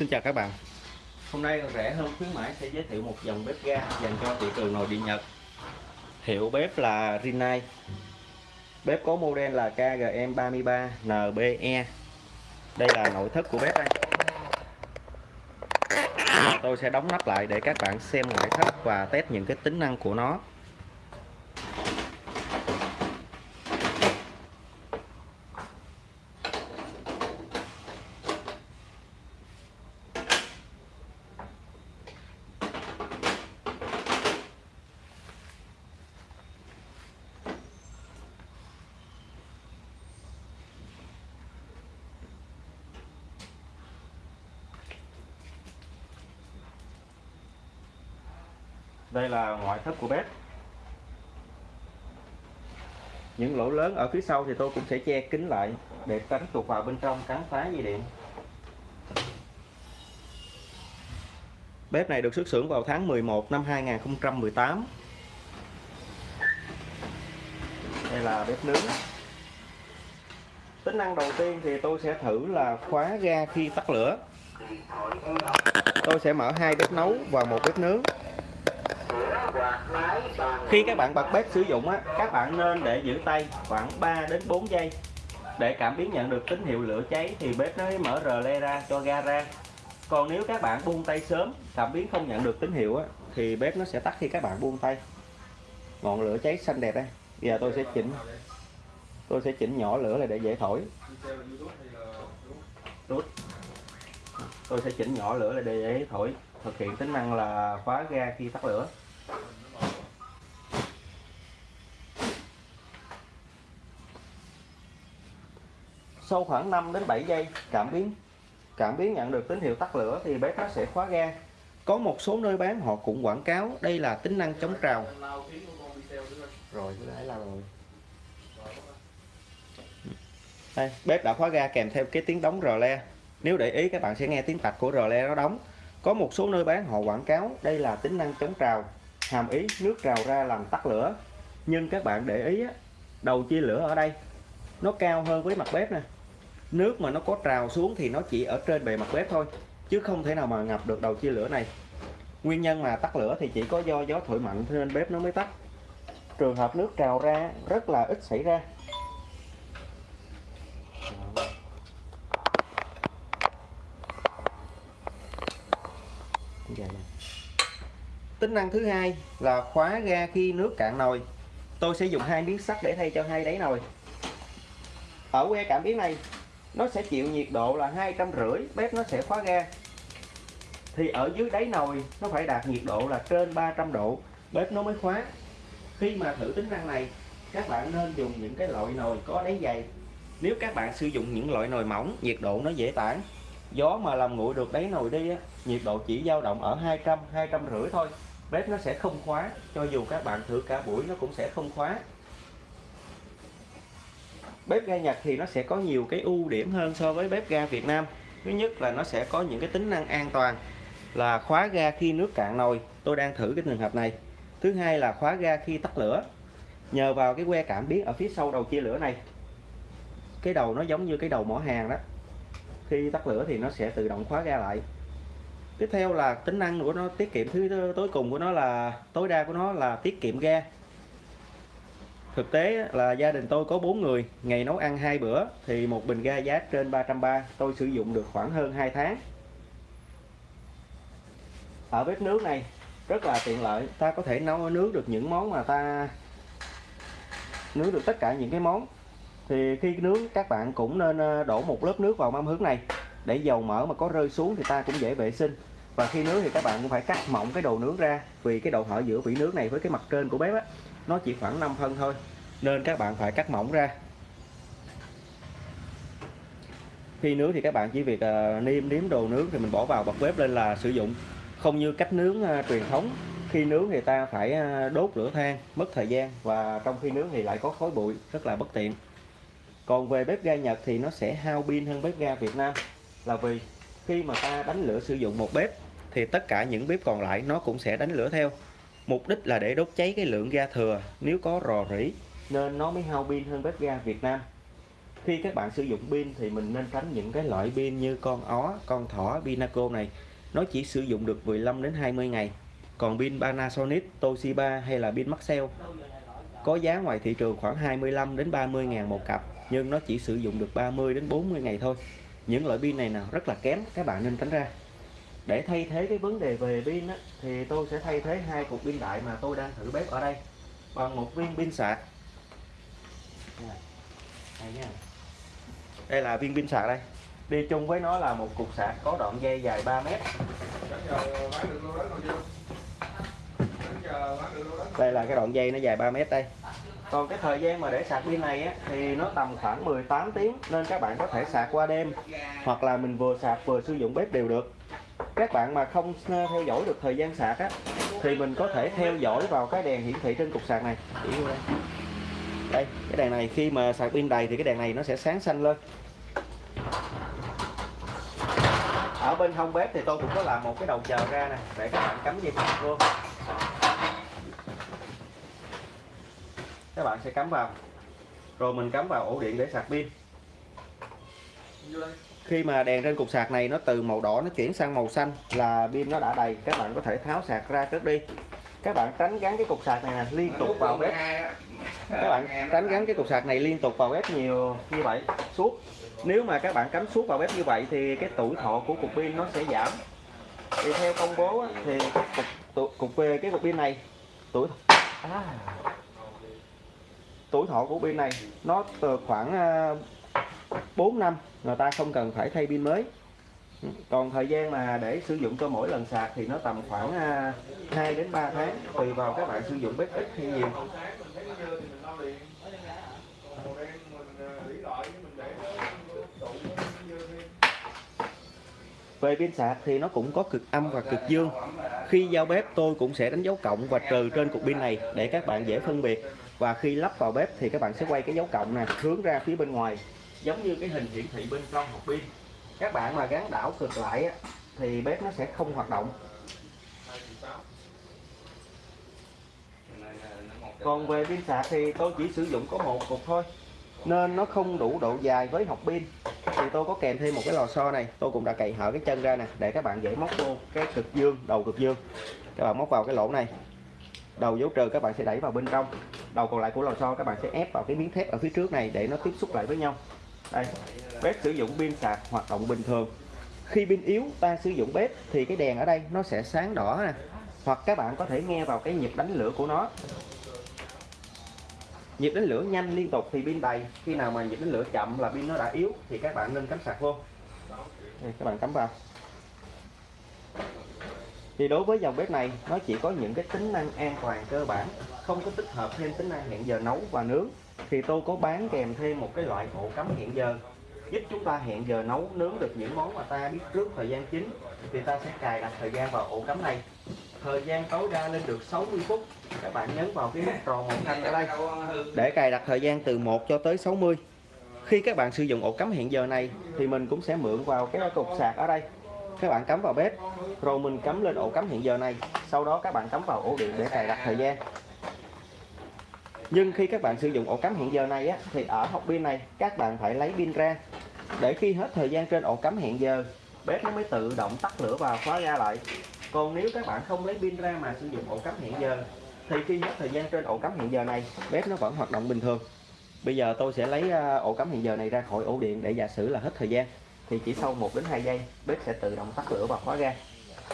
Xin chào các bạn. Hôm nay rẻ hơn, khuyến mãi sẽ giới thiệu một dòng bếp ga dành cho thị trường nội địa Nhật. Hiệu bếp là Rinnai. Bếp có model là KGM33NBE Đây là nội thất của bếp đây Tôi sẽ đóng nắp lại để các bạn xem ngoại thất và test những cái tính năng của nó. Đây là ngoại thất của bếp. Những lỗ lớn ở phía sau thì tôi cũng sẽ che kín lại để tránh tuột vào bên trong cắn phá dây điện. Bếp này được xuất xưởng vào tháng 11 năm 2018 đây là bếp nướng. Tính năng đầu tiên thì tôi sẽ thử là khóa ga khi tắt lửa. Tôi sẽ mở hai bếp nấu và một bếp nướng khi các bạn bật bếp sử dụng á, các bạn nên để giữ tay khoảng 3 đến 4 giây. Để cảm biến nhận được tín hiệu lửa cháy thì bếp nó mới mở rờ le ra cho ga ra. Còn nếu các bạn buông tay sớm cảm biến không nhận được tín hiệu á, thì bếp nó sẽ tắt khi các bạn buông tay. Ngọn lửa cháy xanh đẹp đây. Giờ tôi sẽ chỉnh tôi sẽ chỉnh nhỏ lửa lại để dễ thổi. Tôi sẽ chỉnh nhỏ lửa lại để dễ thổi thực hiện tính năng là khóa ga khi tắt lửa. Sau khoảng 5 đến 7 giây cảm biến cảm biến nhận được tín hiệu tắt lửa thì bếp nó sẽ khóa ga. Có một số nơi bán họ cũng quảng cáo đây là tính năng chống trào. Rồi cái là rồi đây, bếp đã khóa ga kèm theo cái tiếng đóng rò le. Nếu để ý các bạn sẽ nghe tiếng tạch của rò le nó đóng có một số nơi bán, họ quảng cáo, đây là tính năng chống trào, hàm ý nước trào ra làm tắt lửa. Nhưng các bạn để ý đầu chia lửa ở đây, nó cao hơn với mặt bếp nè. Nước mà nó có trào xuống thì nó chỉ ở trên bề mặt bếp thôi, chứ không thể nào mà ngập được đầu chia lửa này. Nguyên nhân mà tắt lửa thì chỉ có do gió thổi mạnh nên bếp nó mới tắt. Trường hợp nước trào ra, rất là ít xảy ra. Tính năng thứ hai là khóa ga khi nước cạn nồi. Tôi sẽ dùng hai miếng sắt để thay cho hai đáy nồi. Ở que cảm biến này nó sẽ chịu nhiệt độ là hai trăm rưỡi bếp nó sẽ khóa ga. Thì ở dưới đáy nồi nó phải đạt nhiệt độ là trên 300 độ bếp nó mới khóa. Khi mà thử tính năng này các bạn nên dùng những cái loại nồi có đáy dày. Nếu các bạn sử dụng những loại nồi mỏng nhiệt độ nó dễ tản. Gió mà làm nguội được đáy nồi đi á, nhiệt độ chỉ dao động ở 200 200 rưỡi thôi bếp nó sẽ không khóa, cho dù các bạn thử cả buổi nó cũng sẽ không khóa. Bếp ga Nhật thì nó sẽ có nhiều cái ưu điểm hơn so với bếp ga Việt Nam. Thứ nhất là nó sẽ có những cái tính năng an toàn, là khóa ga khi nước cạn nồi. Tôi đang thử cái trường hợp này. Thứ hai là khóa ga khi tắt lửa. Nhờ vào cái que cảm biến ở phía sau đầu chia lửa này, cái đầu nó giống như cái đầu mỏ hàng đó. Khi tắt lửa thì nó sẽ tự động khóa ga lại tiếp theo là tính năng của nó, tiết kiệm thứ tối cùng của nó là, tối đa của nó là tiết kiệm ga. Thực tế là gia đình tôi có 4 người, ngày nấu ăn hai bữa thì một bình ga giá trên 330 tôi sử dụng được khoảng hơn 2 tháng. Ở bếp nướng này, rất là tiện lợi, ta có thể nấu nướng được những món mà ta, nướng được tất cả những cái món. Thì khi nướng, các bạn cũng nên ờ, đổ một lớp nước vào mâm hướng này, để dầu mỡ mà có rơi xuống thì ta cũng dễ vệ sinh và khi nướng thì các bạn cũng phải cắt mỏng cái đồ nướng ra vì cái độ hở giữa vỉ nướng này với cái mặt trên của bếp á nó chỉ khoảng 5 phân thôi nên các bạn phải cắt mỏng ra. Khi nướng thì các bạn chỉ việc uh, niêm nếm đồ nướng thì mình bỏ vào bật bếp lên là sử dụng. Không như cách nướng uh, truyền thống khi nướng thì ta phải uh, đốt lửa than mất thời gian và trong khi nướng thì lại có khói bụi rất là bất tiện. Còn về bếp ga Nhật thì nó sẽ hao pin hơn bếp ga Việt Nam là vì khi mà ta đánh lửa sử dụng một bếp thì tất cả những bếp còn lại nó cũng sẽ đánh lửa theo. Mục đích là để đốt cháy cái lượng ga thừa nếu có rò rỉ nên nó mới hao pin hơn bếp ga Việt Nam. Khi các bạn sử dụng pin thì mình nên tránh những cái loại pin như con ó, con thỏ, Pinaco này. Nó chỉ sử dụng được 15 đến 20 ngày. Còn pin Panasonic, Toshiba hay là pin Maxell có giá ngoài thị trường khoảng 25 đến 30 ngàn một cặp nhưng nó chỉ sử dụng được 30 đến 40 ngày thôi. Những loại pin này nào rất là kém các bạn nên tránh ra để thay thế cái vấn đề về pin á, thì tôi sẽ thay thế hai cục pin đại mà tôi đang thử bếp ở đây. Bằng một viên pin sạc. Đây nha. Đây là viên pin sạc đây. Đi chung với nó là một cục sạc có đoạn dây dài 3 mét. Đây là cái đoạn dây nó dài 3 mét đây. Còn cái thời gian mà để sạc pin này á, thì nó tầm khoảng 18 tiếng nên các bạn có thể sạc qua đêm. Hoặc là mình vừa sạc vừa sử dụng bếp đều được các bạn mà không ờ, theo dõi được thời gian sạc á, thì mình có thể theo dõi vào cái đèn hiển thị trên cục sạc này. Đây. cái đèn này khi mà sạc pin đầy thì cái đèn này nó sẽ sáng xanh lên. Ở bên hông bếp thì tôi cũng có làm một cái đầu chờ ra nè, để các bạn cắm dây sạc luôn các bạn sẽ cắm vào. Rồi mình cắm vào ổ điện để sạc pin khi mà đèn trên cục sạc này nó từ màu đỏ nó chuyển sang màu xanh là pin nó đã đầy các bạn có thể tháo sạc ra trước đi. Các bạn tránh gắn cái cục sạc này nè liên tục vào bếp. Các bạn tránh gắn cái cục sạc này liên tục vào bếp nhiều như vậy suốt. Nếu mà các bạn cắm suốt vào bếp như vậy thì cái tuổi thọ của cục pin nó sẽ giảm. Thì theo công bố thì cục cục về cái cục pin này tuổi à, tuổi thọ của pin này nó từ khoảng à, 4 năm, người ta không cần phải thay pin mới. Còn thời gian mà để sử dụng cho mỗi lần sạc thì nó tầm khoảng à, 2 đến 3 tháng, tùy vào các bạn sử dụng bếp ít hay nhiều. Về pin sạc thì nó cũng có cực âm và cực dương. Khi giao bếp, tôi cũng sẽ đánh dấu cộng và trừ trên cục pin này để các bạn dễ phân biệt. Và khi lắp vào bếp thì các bạn sẽ quay cái dấu cộng này hướng ra phía bên ngoài giống như cái hình hiển thị bên trong hộp pin các bạn mà gắn đảo cực lại á, thì bếp nó sẽ không hoạt động. Còn về pin sạc thì tôi chỉ sử dụng có một cục thôi. Nên nó không đủ độ dài với hộp pin. Thì tôi có kèm thêm một cái lò xo này. Tôi cũng đã cày hở cái chân ra nè để các bạn dễ móc vô cái cực dương đầu cực dương. Các bạn móc vào cái lỗ này. Đầu dấu trừ các bạn sẽ đẩy vào bên trong. Đầu còn lại của lò xo các bạn sẽ ép vào cái miếng thép ở phía trước này để nó tiếp xúc lại với nhau đây bếp sử dụng pin sạc hoạt động bình thường. Khi pin yếu ta sử dụng bếp thì cái đèn ở đây nó sẽ sáng đỏ nè. Hoặc các bạn có thể nghe vào cái nhịp đánh lửa của nó. Nhịp đánh lửa nhanh liên tục thì pin đầy. Khi nào mà nhịp đánh lửa chậm là pin nó đã yếu thì các bạn nên cắm sạc vô. Đây, các bạn cắm vào. Thì đối với dòng bếp này nó chỉ có những cái tính năng an toàn cơ bản không có tích hợp thêm tính năng hẹn giờ nấu và nướng thì tôi có bán kèm thêm một cái loại ổ cắm hẹn giờ. Giúp chúng ta hẹn giờ nấu, nướng được những món mà ta biết trước thời gian chính, thì ta sẽ cài đặt thời gian vào ổ cắm này. Thời gian tối đa lên được 60 phút. Các bạn nhấn vào cái nút tròn màu xanh ở đây. Để cài đặt thời gian từ 1 cho tới 60 khi các bạn sử dụng ổ cắm hẹn giờ này, thì mình cũng sẽ mượn vào cái cục sạc ở đây. Các bạn cắm vào bếp, rồi mình cắm lên ổ cắm hẹn giờ này. Sau đó các bạn cắm vào ổ điện để cài đặt thời gian nhưng khi các bạn sử dụng ổ cắm hẹn giờ này á, thì ở hộp pin này các bạn phải lấy pin ra. Để khi hết thời gian trên ổ cắm hẹn giờ bếp nó mới tự động tắt lửa và khóa ra lại. Còn nếu các bạn không lấy pin ra mà sử dụng ổ cắm hẹn giờ thì khi hết thời gian trên ổ cắm hẹn giờ này bếp nó vẫn hoạt động bình thường. Bây giờ tôi sẽ lấy à, ổ cắm hẹn giờ này ra khỏi ổ điện để giả sử là hết thời gian. Thì chỉ sau 1 đến 2 giây bếp sẽ tự động tắt lửa và khóa ga.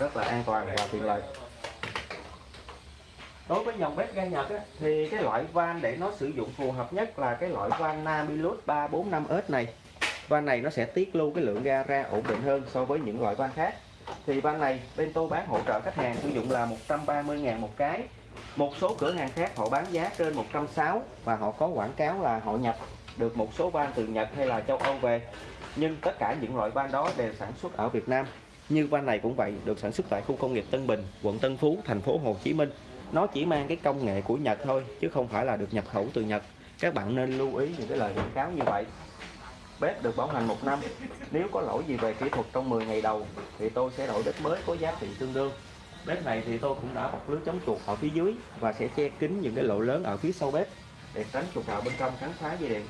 Rất là an toàn và tiện lợi đối với dòng bếp ga Nhật á, thì cái loại van để nó sử dụng phù hợp nhất là cái loại van Namilus 345S này. Van này nó sẽ tiết lưu cái lượng ga ra ổn định hơn so với những loại van khác. Thì van này bên tôi bán hỗ trợ khách hàng sử dụng là 130.000 một cái. Một số cửa hàng khác họ bán giá trên 160 và họ có quảng cáo là họ nhập được một số van từ Nhật hay là châu Âu về. Nhưng tất cả những loại van đó đều sản xuất ở Việt Nam. Như van này cũng vậy được sản xuất tại khu công nghiệp Tân Bình quận Tân Phú thành phố Hồ Chí Minh nó chỉ mang cái công nghệ của Nhật thôi, chứ không phải là được nhập khẩu từ Nhật. Các bạn nên lưu ý những cái lời quảng cáo như vậy. Bếp được bảo hành một năm, nếu có lỗi gì về kỹ thuật trong 10 ngày đầu, thì tôi sẽ đổi bếp mới có giá trị tương đương. Bếp này thì tôi cũng đã bọc lưới chống chuột ở phía dưới và sẽ che kín những cái lỗ lớn ở phía sau bếp để tránh chuột vào bên trong cắn phá dây điện.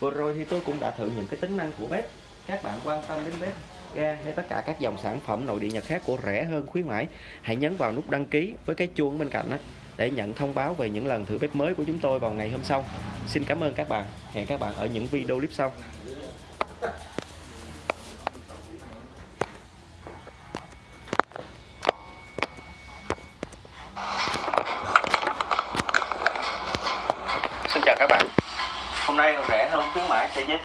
Vừa rồi thì tôi cũng đã thử những cái tính năng của bếp. Các bạn quan tâm đến bếp ga hay tất cả các dòng sản phẩm nội địa nhật khác của rẻ hơn, khuyến mãi. Hãy nhấn vào nút đăng ký với cái chuông bên cạnh đó để nhận thông báo về những lần thử bếp mới của chúng tôi vào ngày hôm sau. Xin cảm ơn các bạn. Hẹn các bạn ở những video clip sau.